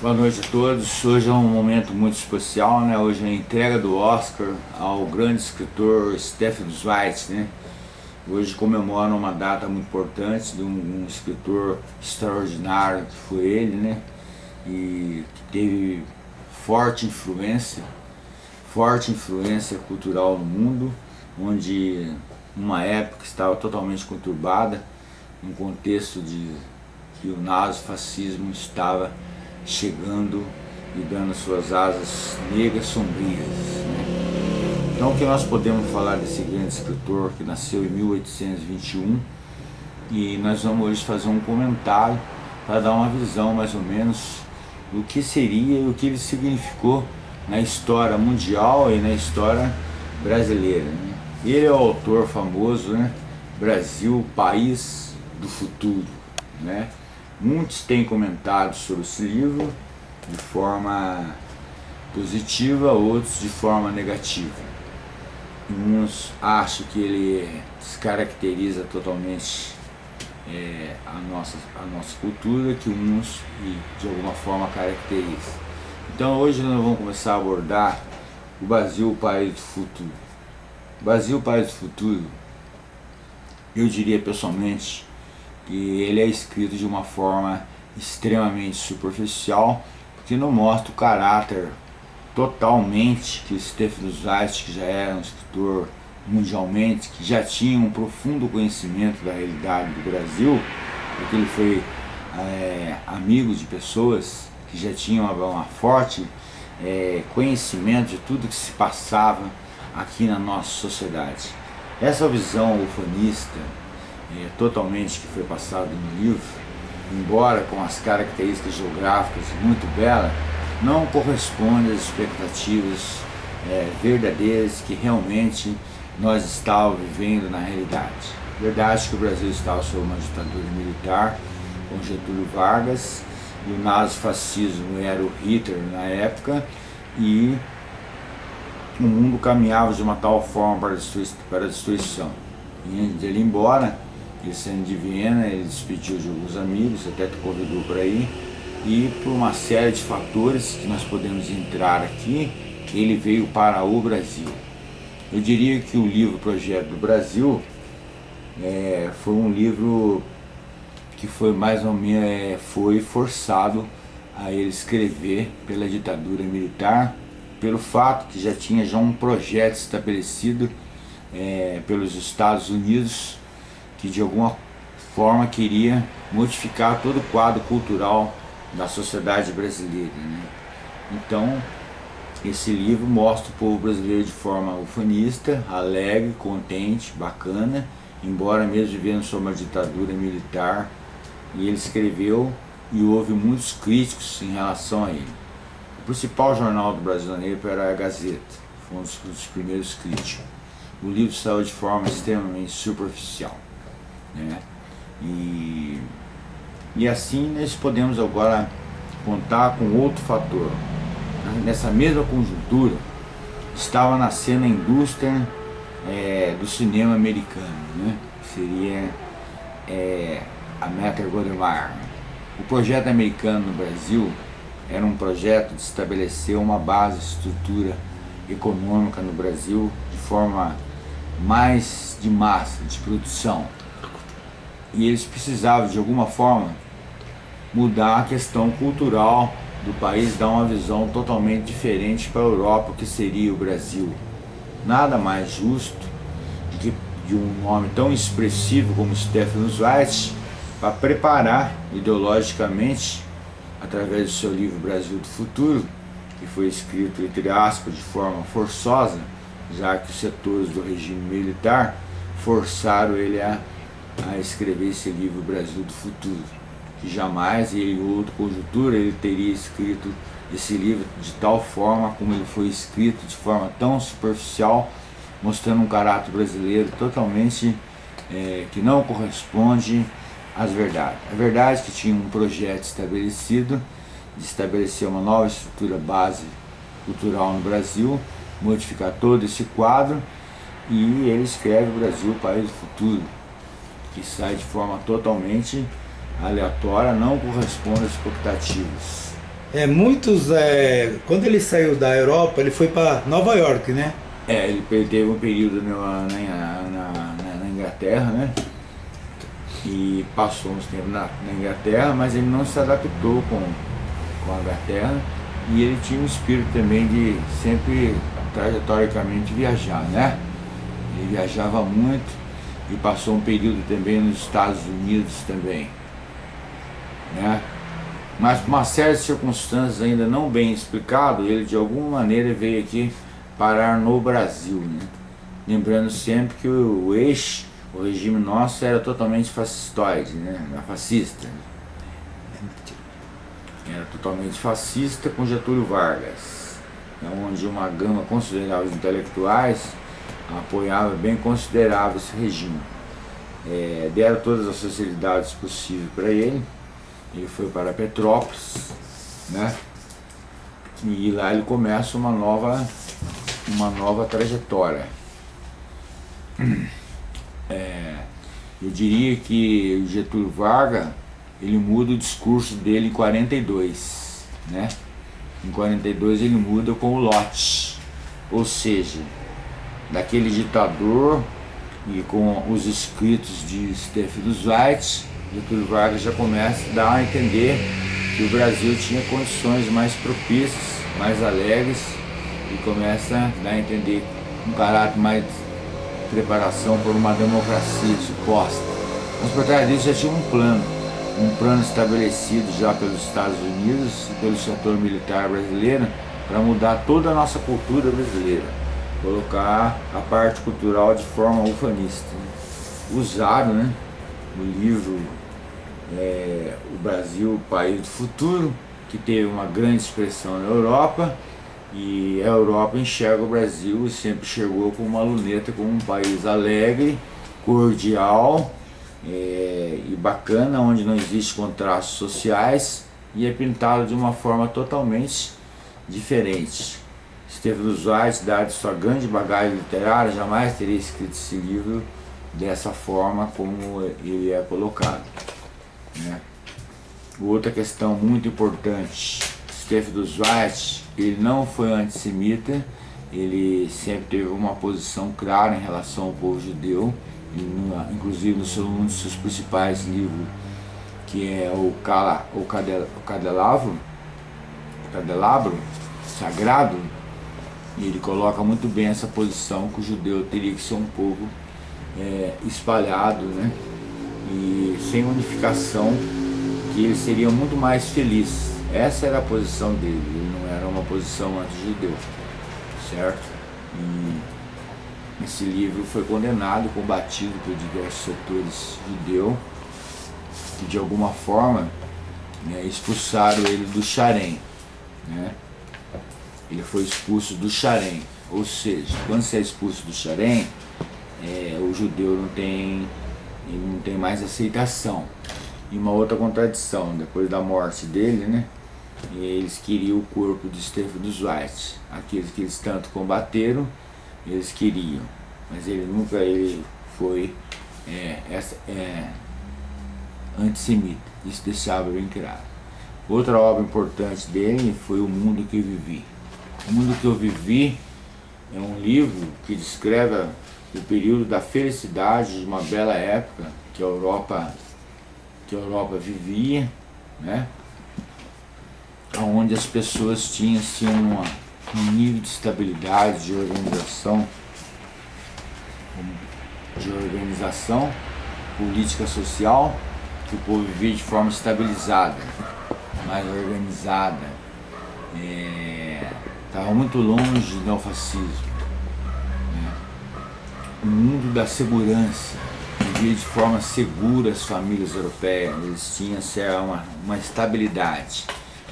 Boa noite a todos. Hoje é um momento muito especial, né? Hoje é a entrega do Oscar ao grande escritor Stephen Zweig, né? Hoje comemora uma data muito importante de um, um, escritor extraordinário que foi ele, né? E que teve forte influência, forte influência cultural no mundo, onde uma época estava totalmente conturbada, um contexto de que o nazifascismo estava chegando e dando suas asas negras sombrias. Né? Então o que nós podemos falar desse grande escritor que nasceu em 1821 e nós vamos hoje fazer um comentário para dar uma visão mais ou menos do que seria e o que ele significou na história mundial e na história brasileira. Né? Ele é o autor famoso, né? Brasil, país do futuro. Né? Muitos têm comentado sobre esse livro de forma positiva, outros de forma negativa. Uns acham que ele descaracteriza totalmente é, a, nossa, a nossa cultura, que uns de alguma forma caracteriza. Então hoje nós vamos começar a abordar o Brasil, o país do futuro. O Brasil, o país do futuro, eu diria pessoalmente, que ele é escrito de uma forma extremamente superficial, porque não mostra o caráter totalmente que Stephen Zweig, que já era um escritor mundialmente, que já tinha um profundo conhecimento da realidade do Brasil, porque ele foi é, amigo de pessoas que já tinham uma, uma forte é, conhecimento de tudo que se passava aqui na nossa sociedade. Essa visão ufanista, é, totalmente que foi passado no livro, embora com as características geográficas muito belas, não corresponde às expectativas é, verdadeiras que realmente nós estávamos vivendo na realidade. Verdade que o Brasil estava sob uma ditadura militar, com Getúlio Vargas, e o nazifascismo era o Hitler na época, e o mundo caminhava de uma tal forma para a destruição. E antes dele ir embora, ele saindo de Viena, ele despediu de alguns amigos, até que convidou para ir, e por uma série de fatores que nós podemos entrar aqui, ele veio para o Brasil. Eu diria que o livro Projeto do Brasil é, foi um livro que foi mais ou menos é, foi forçado a ele escrever pela ditadura militar, pelo fato que já tinha já um projeto estabelecido é, pelos Estados Unidos que de alguma forma queria modificar todo o quadro cultural da sociedade brasileira. Né? Então, esse livro mostra o povo brasileiro de forma ufanista, alegre, contente, bacana, embora mesmo vivendo sob uma ditadura militar, e ele escreveu e houve muitos críticos em relação a ele. O principal jornal do brasileiro era a Gazeta, foi um dos primeiros críticos. O livro saiu de forma extremamente superficial. Né? E, e assim nós podemos agora contar com outro fator. Nessa mesma conjuntura, estava nascendo a indústria é, do cinema americano, né? seria é, a Metro Goldwyn. O projeto americano no Brasil era um projeto de estabelecer uma base, estrutura econômica no Brasil de forma mais de massa, de produção, e eles precisavam de alguma forma mudar a questão cultural do país, dar uma visão totalmente diferente para a Europa, que seria o Brasil. Nada mais justo do que de um nome tão expressivo como Stefan Zweig para preparar ideologicamente, através do seu livro Brasil do Futuro, que foi escrito, entre aspas, de forma forçosa, já que os setores do regime militar forçaram ele a a escrever esse livro Brasil do Futuro, que jamais, em outra conjuntura, ele teria escrito esse livro de tal forma como ele foi escrito, de forma tão superficial, mostrando um caráter brasileiro totalmente é, que não corresponde às verdades. A verdade é que tinha um projeto estabelecido de estabelecer uma nova estrutura base cultural no Brasil, modificar todo esse quadro, e ele escreve o Brasil, o país do futuro, que sai de forma totalmente aleatória não corresponde às expectativas. É, muitos, é, quando ele saiu da Europa, ele foi para Nova York, né? É, ele teve um período na, na, na, na Inglaterra, né? E passou uns tempos na, Inglaterra, mas ele não se adaptou com, com a Inglaterra e ele tinha um espírito também de sempre trajetoricamente viajar, né? Ele viajava muito e passou um período também nos Estados Unidos também, né? Mas por uma série de circunstâncias ainda não bem explicado, ele de alguma maneira veio aqui parar no Brasil, né? Lembrando sempre que o, o o regime nosso era totalmente fascistoide, né? Fascista. Era totalmente fascista com Getúlio Vargas, né? onde uma gama considerável de intelectuais apoiava bem considerável esse regime. É, deram todas as facilidades possíveis para ele, ele foi para Petrópolis, né? E lá ele começa uma nova, uma nova trajetória. É, eu diria que o Getúlio Vargas, ele muda o discurso dele em 42, né? Em 42 ele muda com o lote, ou seja, daquele ditador e com os escritos de Stefano Zweig, Getúlio Vargas já começa a dar a entender que o Brasil tinha condições mais propícias, mais alegres e começa a dar a entender um caráter mais de preparação por uma democracia suposta. Mas por trás disso já tinha um plano, um plano estabelecido já pelos Estados Unidos e pelo setor militar brasileiro para mudar toda a nossa cultura brasileira, colocar a parte cultural de forma ufanista. Usado né, no livro é, o Brasil, o país do futuro, que teve uma grande expressão na Europa, e a Europa enxerga o Brasil e sempre chegou como uma luneta, como um país alegre, cordial é, e bacana, onde não existe contrastes sociais e é pintado de uma forma totalmente diferente. Stefano Zweig, dado sua grande bagagem literária, jamais teria escrito esse livro dessa forma como ele é colocado. Né? Outra questão muito importante, Stefano Zweig, ele não foi antissemita, ele sempre teve uma posição clara em relação ao povo judeu, inclusive no seu, um dos seus principais livros, que é o, Cala, o, Cadel, o Cadelabro, Cadelabro Sagrado, e ele coloca muito bem essa posição que o judeu teria que ser um povo é, espalhado, né? e sem unificação, que ele seria muito mais feliz. Essa era a posição dele, ele não era uma posição anti-judeu, certo? E esse livro foi condenado, combatido por diversos setores judeus, que de alguma forma né, expulsaram ele do Xarém. Né? Ele foi expulso do Xarém, ou seja, quando você é expulso do Xarém, é, o judeu não tem não tem mais aceitação. E uma outra contradição, depois da morte dele, né? Eles queriam o corpo de Stefano Zweig. Aqueles que eles tanto combateram, eles queriam. Mas ele nunca ele foi é, essa, é, antissemita. Isso deixava bem claro. Outra obra importante dele foi O Mundo que Vivi. O Mundo que Eu Vivi é um livro que descreve o período da felicidade de uma bela época que a Europa, que a Europa vivia, né? onde as pessoas tinham assim, uma, um nível de estabilidade, de organização, de organização política social, que o povo vivia de forma estabilizada, mais organizada, estava muito longe do neofascismo o mundo da segurança, vivia de forma segura as famílias europeias, eles tinham assim, uma, uma estabilidade.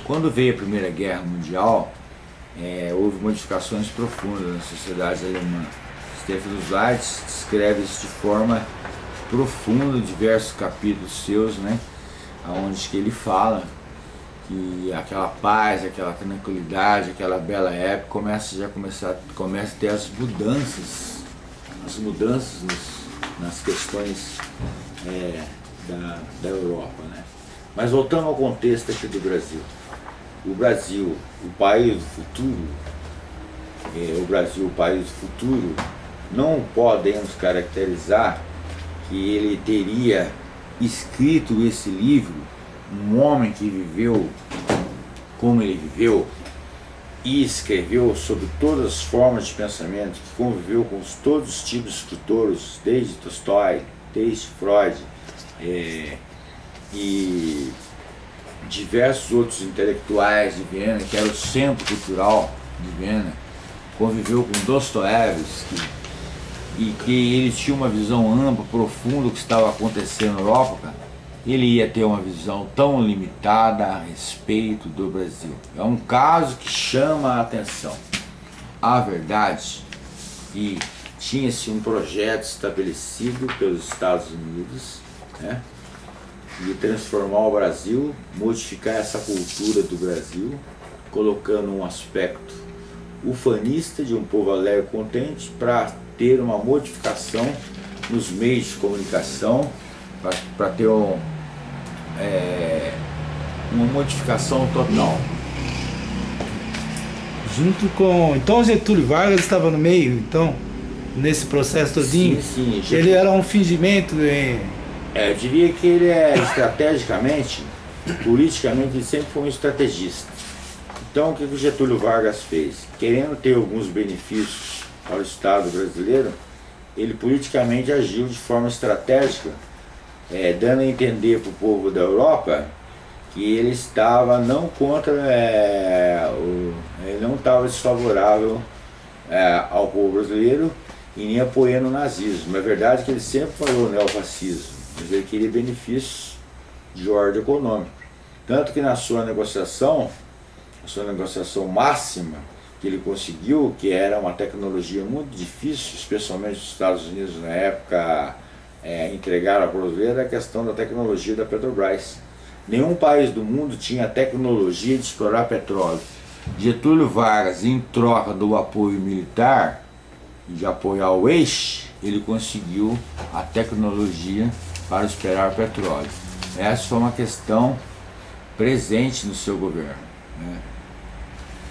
Quando veio a Primeira Guerra Mundial, é, houve modificações profundas na sociedade alemã. Stefan Zweig descreve isso de forma profunda, diversos capítulos seus, né, onde que ele fala que aquela paz, aquela tranquilidade, aquela bela época começa já começar, começa a ter as mudanças as mudanças nos, nas questões é, da, da Europa. Né? Mas voltando ao contexto aqui do Brasil. O Brasil, o país do futuro, é, o Brasil, o país do futuro, não podemos caracterizar que ele teria escrito esse livro, um homem que viveu como ele viveu e escreveu sobre todas as formas de pensamento, que conviveu com todos os tipos de escritores, desde Tolstói, desde Freud, é, e diversos outros intelectuais de Viena, que era o centro cultural de Viena, conviveu com Dostoiévski, e que ele tinha uma visão ampla, profunda do que estava acontecendo na Europa, ele ia ter uma visão tão limitada a respeito do Brasil. É um caso que chama a atenção. A verdade, e tinha-se um projeto estabelecido pelos Estados Unidos, né, de transformar o Brasil, modificar essa cultura do Brasil, colocando um aspecto ufanista de um povo alegre e contente para ter uma modificação nos meios de comunicação, para ter um, é, uma modificação total. Junto com... Então Getúlio Vargas estava no meio, então, nesse processo todinho? Sim, sim. Ele era um fingimento em... É, eu diria que ele é estrategicamente, politicamente, ele sempre foi um estrategista. Então o que o Getúlio Vargas fez? Querendo ter alguns benefícios para o Estado brasileiro, ele politicamente agiu de forma estratégica, é, dando a entender para o povo da Europa que ele estava não contra, é, o, ele não estava desfavorável é, ao povo brasileiro e nem apoiando o nazismo. É verdade que ele sempre falou neofascismo, mas ele queria benefícios de ordem econômica. Tanto que na sua negociação, a sua negociação máxima, que ele conseguiu, que era uma tecnologia muito difícil, especialmente os Estados Unidos na época é, entregaram a brasileira, a questão da tecnologia da Petrobras. Nenhum país do mundo tinha tecnologia de explorar petróleo. Getúlio Vargas, em troca do apoio militar, de apoiar o eixo, ele conseguiu a tecnologia para esperar petróleo. Essa foi uma questão presente no seu governo. Né?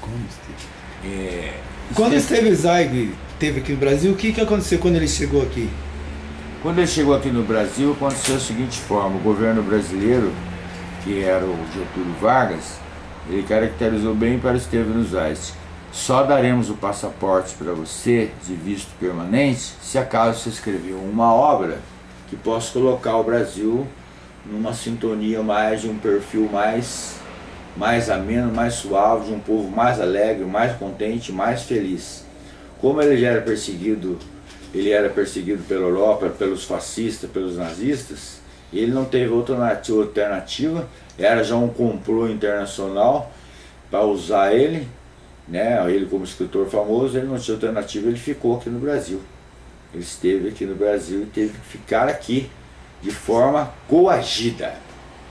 Como esteve? É, quando esteve Zaig teve aqui no Brasil, o que, que aconteceu quando ele chegou aqui? Quando ele chegou aqui no Brasil, aconteceu da seguinte forma, o governo brasileiro, que era o Getúlio Vargas, ele caracterizou bem para Estevam Zaig. Só daremos o passaporte para você de visto permanente se acaso você escreveu uma obra que possa colocar o Brasil numa sintonia mais, de um perfil mais mais ameno, mais suave, de um povo mais alegre, mais contente, mais feliz. Como ele já era perseguido, ele era perseguido pela Europa, pelos fascistas, pelos nazistas, ele não teve outra alternativa, era já um complô internacional para usar ele, né, ele como escritor famoso, ele não tinha alternativa, ele ficou aqui no Brasil. Ele esteve aqui no Brasil e teve que ficar aqui de forma coagida.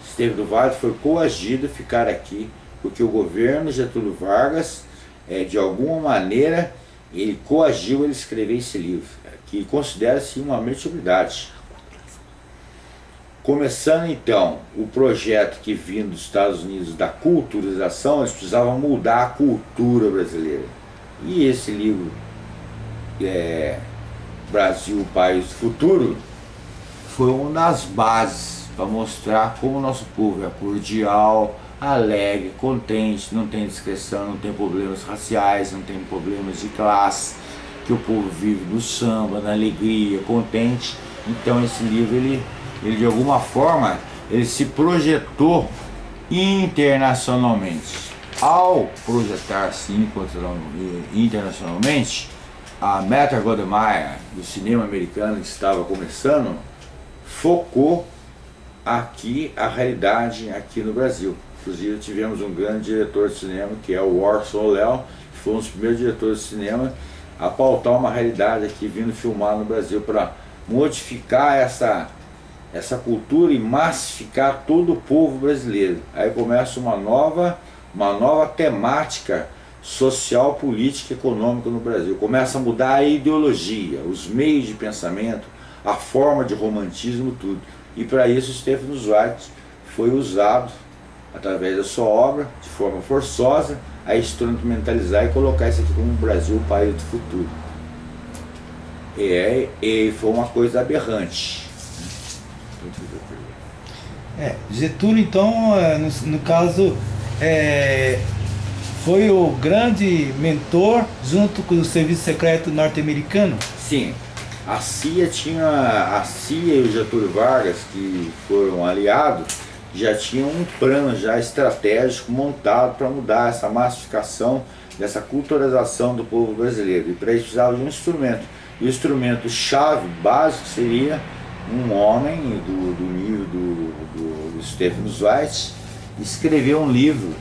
Esteve do Vale foi coagido ficar aqui, porque o governo Getúlio Vargas, é, de alguma maneira, ele coagiu ele escrever esse livro, que considera-se uma mediocridade. Começando então o projeto que vindo dos Estados Unidos da culturização, eles precisavam mudar a cultura brasileira. E esse livro, é, Brasil, País do Futuro, foi uma das bases para mostrar como o nosso povo é cordial, alegre, contente, não tem discreção, não tem problemas raciais, não tem problemas de classe, que o povo vive no samba, na alegria, contente. Então esse livro, ele, ele de alguma forma, ele se projetou internacionalmente. Ao projetar-se internacionalmente, a Metro Goldwyn Mayer, do cinema americano que estava começando, focou aqui a realidade aqui no Brasil. Inclusive tivemos um grande diretor de cinema, que é o Orson Léo, que foi um dos primeiros diretores de cinema a pautar uma realidade aqui vindo filmar no Brasil para modificar essa, essa cultura e massificar todo o povo brasileiro. Aí começa uma nova, uma nova temática social, política e econômica no Brasil. Começa a mudar a ideologia, os meios de pensamento, a forma de romantismo, tudo. E para isso Stephen Zweig foi usado através da sua obra, de forma forçosa, a instrumentalizar e colocar isso aqui como Brasil, o país do futuro. É, e foi uma coisa aberrante. É, Getúlio, então, é, no, no caso, é, foi o grande mentor junto com o serviço secreto norte-americano? Sim. A CIA tinha, a CIA e o Getúlio Vargas, que foram aliados, já tinham um plano já estratégico montado para mudar essa massificação, dessa culturalização do povo brasileiro. E para isso precisava de um instrumento. E o instrumento chave, básico, seria um homem do, do nível do, do, do Stephen Zweig escrever um livro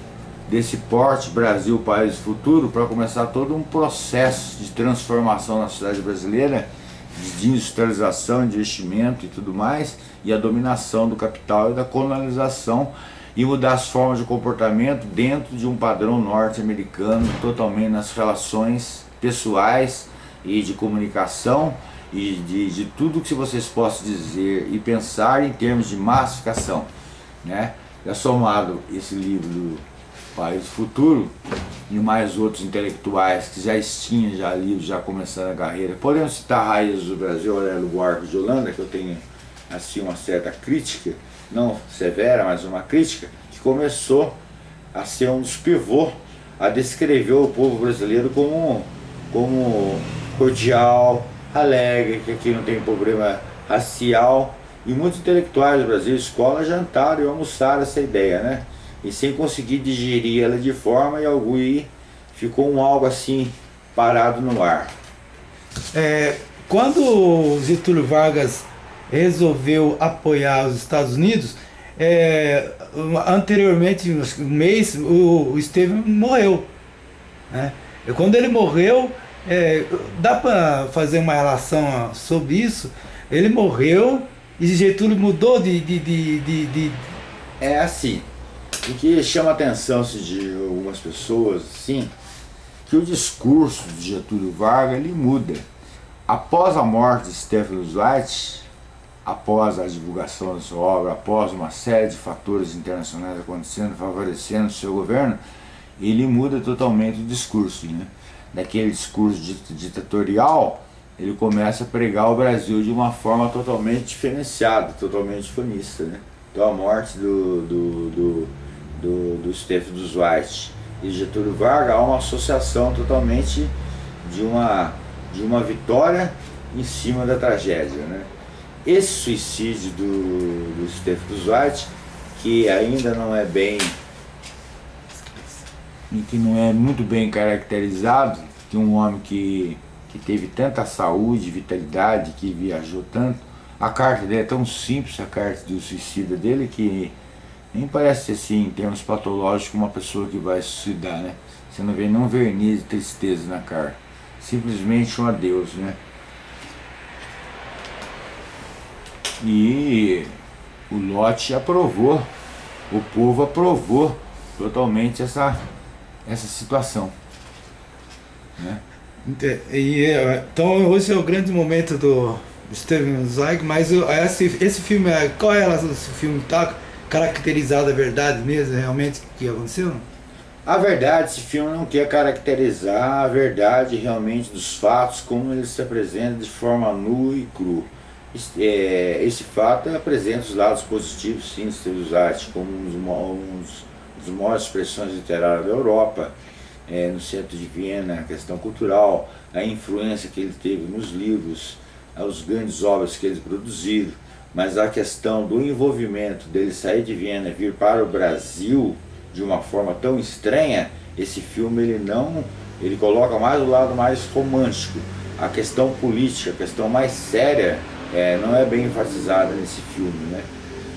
desse porte Brasil, País Futuro, para começar todo um processo de transformação na sociedade brasileira, de industrialização, de investimento e tudo mais, e a dominação do capital e da colonização, e mudar as formas de comportamento dentro de um padrão norte-americano, totalmente nas relações pessoais e de comunicação, e de, de tudo que vocês possam dizer e pensar em termos de massificação. Né? É somado esse livro do País Futuro e mais outros intelectuais que já tinham já livros, já começando a carreira. Podemos citar Raízes do Brasil, Aurélio Buarque de Holanda, que eu tenho assim uma certa crítica, não severa, mas uma crítica, que começou a ser um dos pivôs a descrever o povo brasileiro como, como cordial, alegre, que aqui não tem problema racial. E muitos intelectuais do Brasil, escola, jantaram e almoçaram essa ideia, né? E sem conseguir digerir ela de forma, e algo ficou um algo assim parado no ar. É, quando Getúlio Vargas resolveu apoiar os Estados Unidos, é, anteriormente, um mês, o, o Estevam morreu. Né? E quando ele morreu, é, dá para fazer uma relação sobre isso? Ele morreu e Getúlio mudou de, de, de, de, de... É assim, o que chama a atenção de algumas pessoas, sim, que o discurso de Getúlio Vargas ele muda. Após a morte de Stephen Zweig, após a divulgação da sua obra, após uma série de fatores internacionais acontecendo, favorecendo o seu governo, ele muda totalmente o discurso. Né? daquele discurso ditatorial, ele começa a pregar o Brasil de uma forma totalmente diferenciada, totalmente funista. Né? Então a morte do, do, do, do, do Stefano dos White e Getúlio Vargas há uma associação totalmente de uma, de uma vitória em cima da tragédia. Né? Esse suicídio do, do Stefano dos White, que ainda não é bem e que não é muito bem caracterizado, de um homem que, que teve tanta saúde, vitalidade, que viajou tanto. A carta dele é tão simples, a carta do suicida dele, que nem parece assim, em termos patológicos, uma pessoa que vai suicidar, né? Você não vê nenhum verniz de tristeza na carta. Simplesmente um adeus, né? E o lote aprovou, o povo aprovou totalmente essa essa situação. Né? E, então hoje é o grande momento do Steven Zweig, mas esse, esse filme, qual é esse filme? Está caracterizado a verdade mesmo, realmente, que aconteceu? A verdade, esse filme não quer caracterizar a verdade realmente dos fatos, como eles se apresentam de forma nua e cru. É, esse fato apresenta os lados positivos, sim, de Steven Zweig, como um dos, das maiores expressões literárias da Europa, é, no centro de Viena, a questão cultural, a influência que ele teve nos livros, as grandes obras que eles produziram, mas a questão do envolvimento dele sair de Viena e vir para o Brasil de uma forma tão estranha, esse filme ele não, ele coloca mais o lado mais romântico, a questão política, a questão mais séria, é, não é bem enfatizada nesse filme, né?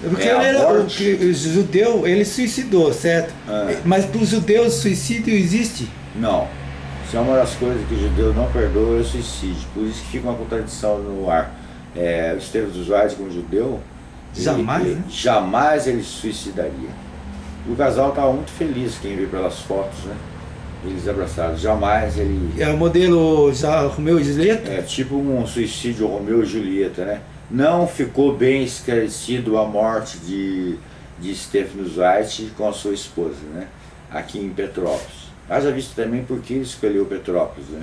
Porque é, ele era, o, o, judeu, ele suicidou, certo? É. Mas para os judeus suicídio existe? Não. Isso é uma das coisas que o judeu não perdoa, é o suicídio. Por isso que fica uma contradição no ar. É, o Estevão dos Vales como judeu, jamais, ele, né? jamais ele suicidaria. O casal estava muito feliz, quem vê pelas fotos, né? Eles abraçados, jamais ele... É o modelo Romeu e Julieta? É, tipo um suicídio Romeu e Julieta, né? não ficou bem esclarecido a morte de, de Stephen Zweig com a sua esposa, né? aqui em Petrópolis. Haja visto também porque ele escolheu Petrópolis, né?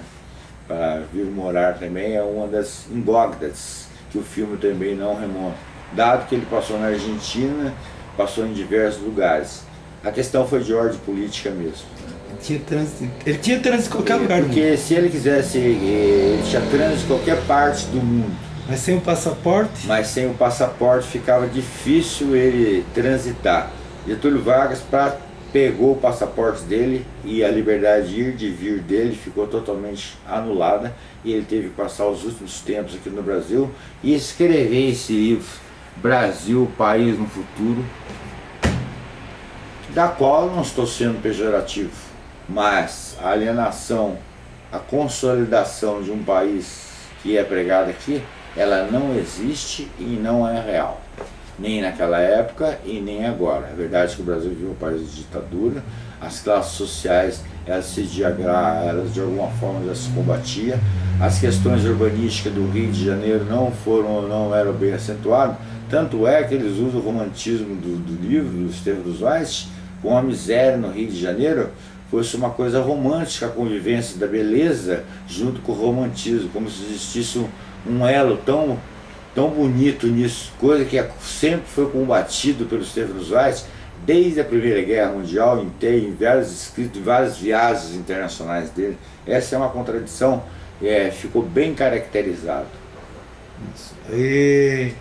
para vir morar também é uma das incógnitas que o filme também não remonta. Dado que ele passou na Argentina, passou em diversos lugares. A questão foi de ordem política mesmo. Ele tinha trânsito, ele tinha trânsito em qualquer lugar Porque se ele quisesse, ele tinha trânsito em qualquer parte do mundo. Mas sem o passaporte? Mas sem o passaporte ficava difícil ele transitar. Getúlio Vargas para pegou o passaporte dele e a liberdade de ir de vir dele ficou totalmente anulada e ele teve que passar os últimos tempos aqui no Brasil e escrever esse livro Brasil, País no Futuro da qual não estou sendo pejorativo mas a alienação a consolidação de um país que é pregado aqui ela não existe e não é real nem naquela época e nem agora. É verdade que o Brasil vive um país de ditadura, as classes sociais elas se diagram, elas de alguma forma já se combatia, as questões urbanísticas do Rio de Janeiro não foram, não eram bem acentuadas, tanto é que eles usam o romantismo do, do livro, do Estevam dos Weiss, com a miséria no Rio de Janeiro, fosse uma coisa romântica a convivência da beleza junto com o romantismo, como se existisse um, um elo tão tão bonito nisso, coisa que é, sempre foi combatido pelos Stefano Zweig desde a Primeira Guerra Mundial, em, em vários escritos, em várias viagens internacionais dele. Essa é uma contradição, é, ficou bem caracterizado. E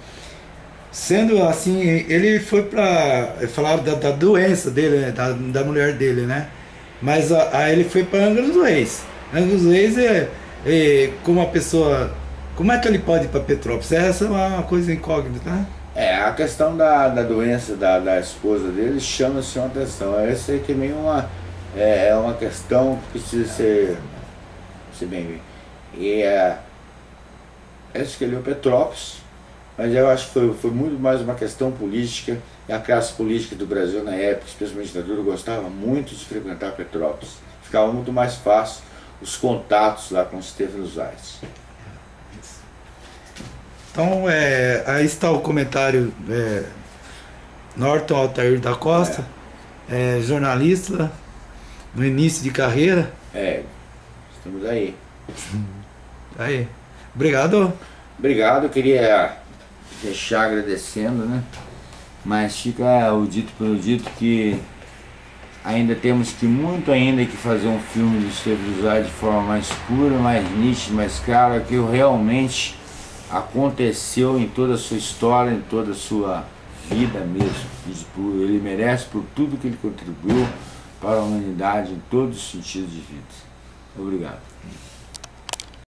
sendo assim, ele foi para falar da, da, doença dele, né, da, da mulher dele, né? Mas aí ele foi para Angra dos Reis. Angra dos Reis é, é como uma pessoa como é que ele pode ir para Petrópolis? Essa é uma coisa incógnita, né? É, a questão da, da doença da, da esposa dele chama-se uma atenção. Essa é também uma, é, é uma questão que precisa ser, ser bem E é, ele escolheu Petrópolis, mas eu acho que foi, foi muito mais uma questão política, e a classe política do Brasil na época, especialmente da ditadura, gostava muito de frequentar Petrópolis. Ficava muito mais fácil os contatos lá com Stefano Zayas. Então, é, aí está o comentário é, Norton Altair da Costa, é. Jornalista, no início de carreira. É, estamos aí. Aí. Obrigado. Obrigado, queria deixar agradecendo, né? Mas fica o dito pelo dito que ainda temos que muito ainda que fazer um filme do Estevam de forma mais pura, mais nítida, mais clara, que eu realmente aconteceu em toda a sua história, em toda a sua vida mesmo. Ele merece por tudo que ele contribuiu para a humanidade em todos os sentidos de vida. Obrigado.